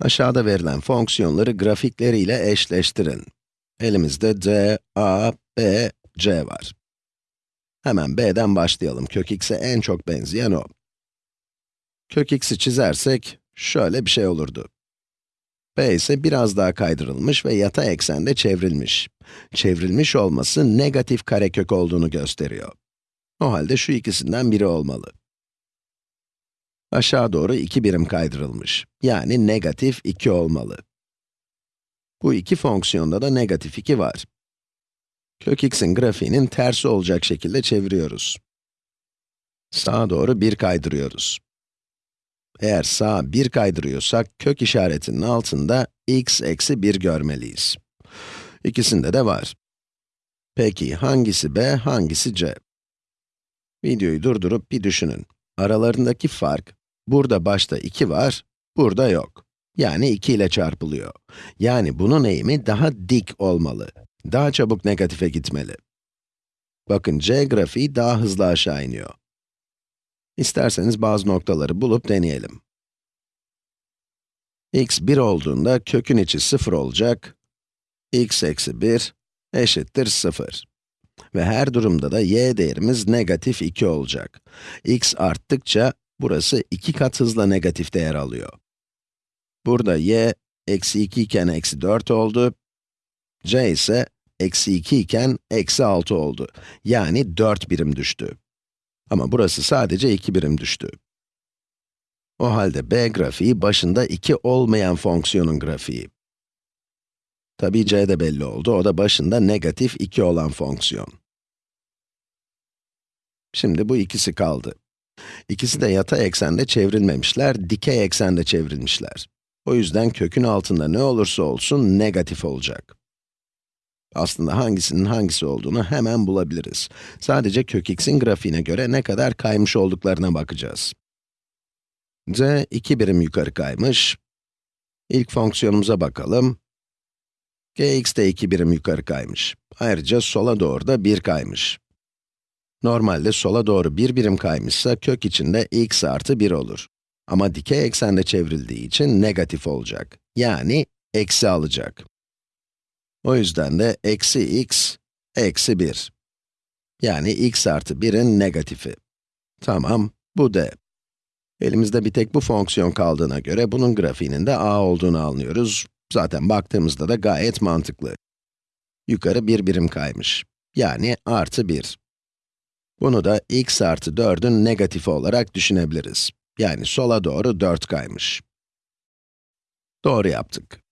Aşağıda verilen fonksiyonları grafikleriyle eşleştirin. Elimizde d, a, b, c var. Hemen b'den başlayalım. Kök x'e en çok benzeyen o. Kök x'i çizersek, şöyle bir şey olurdu. b ise biraz daha kaydırılmış ve yatay eksende çevrilmiş. Çevrilmiş olması negatif karekök olduğunu gösteriyor. O halde şu ikisinden biri olmalı. Aşağı doğru 2 birim kaydırılmış. Yani negatif 2 olmalı. Bu iki fonksiyonda da negatif 2 var. Kök x'in grafiğinin tersi olacak şekilde çeviriyoruz. Sağa doğru 1 kaydırıyoruz. Eğer sağa 1 kaydırıyorsak, kök işaretinin altında x eksi 1 görmeliyiz. İkisinde de var. Peki hangisi b, hangisi c? Videoyu durdurup bir düşünün. Aralarındaki fark, burada başta 2 var, burada yok. Yani 2 ile çarpılıyor. Yani bunun eğimi daha dik olmalı. Daha çabuk negatife gitmeli. Bakın c grafiği daha hızlı aşağı iniyor. İsterseniz bazı noktaları bulup deneyelim. x 1 olduğunda kökün içi 0 olacak. x eksi 1 eşittir 0. Ve her durumda da y değerimiz negatif 2 olacak. x arttıkça burası 2 kat hızla negatif değer alıyor. Burada y, eksi 2 iken eksi 4 oldu. c ise eksi 2 iken eksi 6 oldu. Yani 4 birim düştü. Ama burası sadece 2 birim düştü. O halde b grafiği başında 2 olmayan fonksiyonun grafiği. Tabii c de belli oldu, o da başında negatif 2 olan fonksiyon. Şimdi bu ikisi kaldı. İkisi de yatay eksende çevrilmemişler, dikey eksende çevrilmişler. O yüzden kökün altında ne olursa olsun negatif olacak. Aslında hangisinin hangisi olduğunu hemen bulabiliriz. Sadece kök x'in grafiğine göre ne kadar kaymış olduklarına bakacağız. z 2 birim yukarı kaymış. İlk fonksiyonumuza bakalım. gx de 2 birim yukarı kaymış. Ayrıca sola doğru da 1 kaymış. Normalde sola doğru 1 birim kaymışsa kök içinde x artı 1 olur. Ama dikey eksende çevrildiği için negatif olacak. Yani eksi alacak. O yüzden de eksi x, eksi 1. Yani x artı 1'in negatifi. Tamam, bu d. Elimizde bir tek bu fonksiyon kaldığına göre bunun grafiğinin de a olduğunu anlıyoruz. Zaten baktığımızda da gayet mantıklı. Yukarı bir birim kaymış. Yani artı 1. Bunu da x artı 4'ün negatifi olarak düşünebiliriz. Yani sola doğru 4 kaymış. Doğru yaptık.